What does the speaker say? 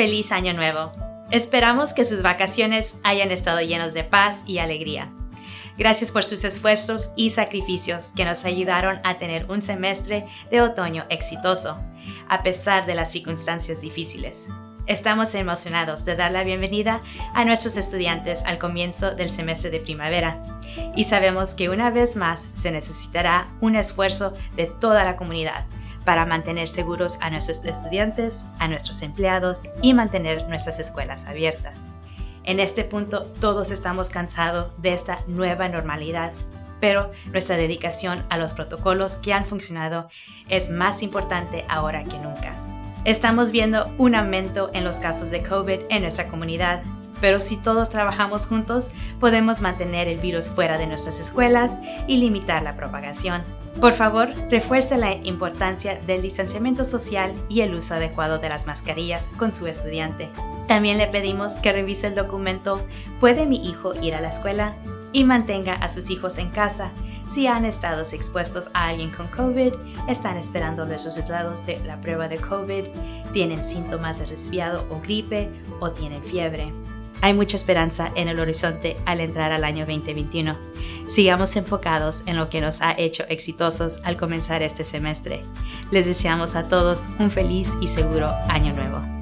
Feliz Año Nuevo. Esperamos que sus vacaciones hayan estado llenos de paz y alegría. Gracias por sus esfuerzos y sacrificios que nos ayudaron a tener un semestre de otoño exitoso, a pesar de las circunstancias difíciles. Estamos emocionados de dar la bienvenida a nuestros estudiantes al comienzo del semestre de primavera y sabemos que una vez más se necesitará un esfuerzo de toda la comunidad para mantener seguros a nuestros estudiantes, a nuestros empleados y mantener nuestras escuelas abiertas. En este punto todos estamos cansados de esta nueva normalidad, pero nuestra dedicación a los protocolos que han funcionado es más importante ahora que nunca. Estamos viendo un aumento en los casos de COVID en nuestra comunidad, pero si todos trabajamos juntos, podemos mantener el virus fuera de nuestras escuelas y limitar la propagación. Por favor, refuerce la importancia del distanciamiento social y el uso adecuado de las mascarillas con su estudiante. También le pedimos que revise el documento ¿Puede mi hijo ir a la escuela? y mantenga a sus hijos en casa si han estado expuestos a alguien con COVID, están esperando los resultados de la prueba de COVID, tienen síntomas de resfriado o gripe o tienen fiebre. Hay mucha esperanza en el horizonte al entrar al año 2021. Sigamos enfocados en lo que nos ha hecho exitosos al comenzar este semestre. Les deseamos a todos un feliz y seguro año nuevo.